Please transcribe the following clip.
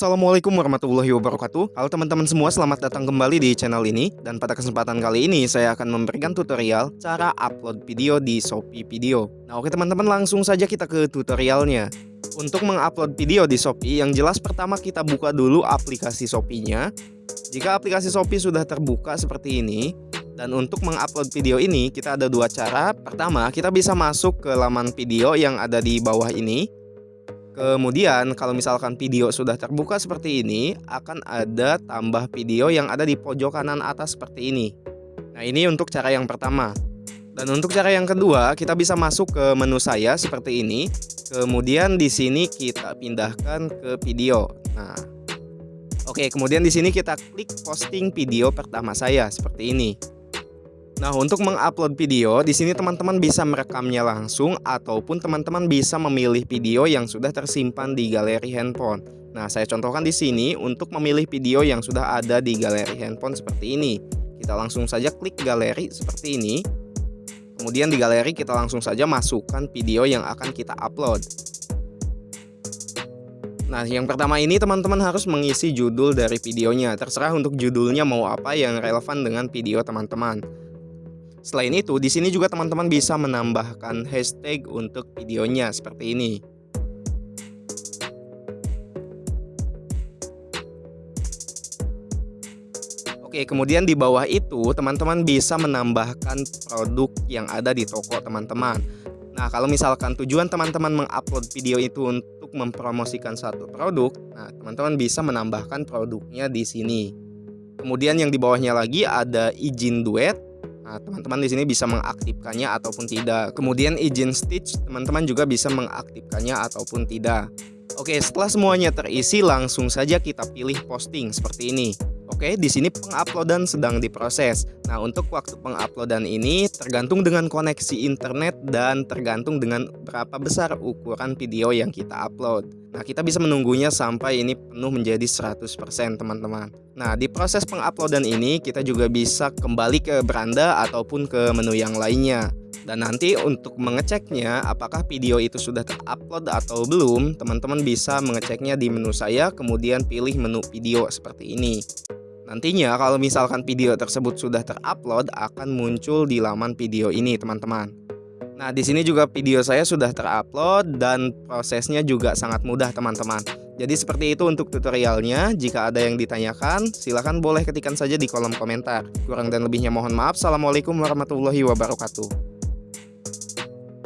Assalamualaikum warahmatullahi wabarakatuh. Halo teman-teman semua selamat datang kembali di channel ini. Dan pada kesempatan kali ini saya akan memberikan tutorial Cara upload video di Shopee Video. Nah oke teman-teman langsung saja kita ke tutorialnya. Untuk mengupload video di Shopee Yang jelas pertama kita buka dulu aplikasi Shopee-nya. Jika aplikasi Shopee sudah terbuka seperti ini dan untuk mengupload video ini kita ada dua cara. Pertama kita bisa masuk ke laman video yang ada di bawah ini Kemudian kalau misalkan video sudah terbuka seperti ini akan ada tambah video yang ada di pojok kanan atas seperti ini. Nah ini untuk cara yang pertama. Dan untuk cara yang kedua kita bisa masuk ke menu saya seperti ini. Kemudian di sini kita pindahkan ke video. Nah, oke kemudian di sini kita klik posting video pertama saya seperti ini. Nah, untuk mengupload video, di sini teman-teman bisa merekamnya langsung ataupun teman-teman bisa memilih video yang sudah tersimpan di galeri handphone. Nah, saya contohkan di sini untuk memilih video yang sudah ada di galeri handphone seperti ini. Kita langsung saja klik galeri seperti ini. Kemudian di galeri kita langsung saja masukkan video yang akan kita upload. Nah, yang pertama ini teman-teman harus mengisi judul dari videonya. Terserah untuk judulnya mau apa yang relevan dengan video teman-teman. Selain itu, di sini juga teman-teman bisa menambahkan hashtag untuk videonya seperti ini. Oke, kemudian di bawah itu teman-teman bisa menambahkan produk yang ada di toko teman-teman. Nah, kalau misalkan tujuan teman-teman mengupload video itu untuk mempromosikan satu produk, nah teman-teman bisa menambahkan produknya di sini. Kemudian yang di bawahnya lagi ada izin duet Nah, teman-teman di sini bisa mengaktifkannya ataupun tidak. Kemudian izin stitch, teman-teman juga bisa mengaktifkannya ataupun tidak. Oke, setelah semuanya terisi, langsung saja kita pilih posting seperti ini. Oke, di sini penguploadan sedang diproses. Nah, untuk waktu penguploadan ini tergantung dengan koneksi internet dan tergantung dengan berapa besar ukuran video yang kita upload. Nah, kita bisa menunggunya sampai ini penuh menjadi 100% teman-teman. Nah, di proses penguploadan ini kita juga bisa kembali ke beranda ataupun ke menu yang lainnya. Dan nanti untuk mengeceknya apakah video itu sudah terupload atau belum, teman-teman bisa mengeceknya di menu saya kemudian pilih menu video seperti ini. Nantinya kalau misalkan video tersebut sudah terupload akan muncul di laman video ini teman-teman. Nah di sini juga video saya sudah terupload dan prosesnya juga sangat mudah teman-teman. Jadi seperti itu untuk tutorialnya. Jika ada yang ditanyakan silahkan boleh ketikkan saja di kolom komentar. Kurang dan lebihnya mohon maaf. Assalamualaikum warahmatullahi wabarakatuh.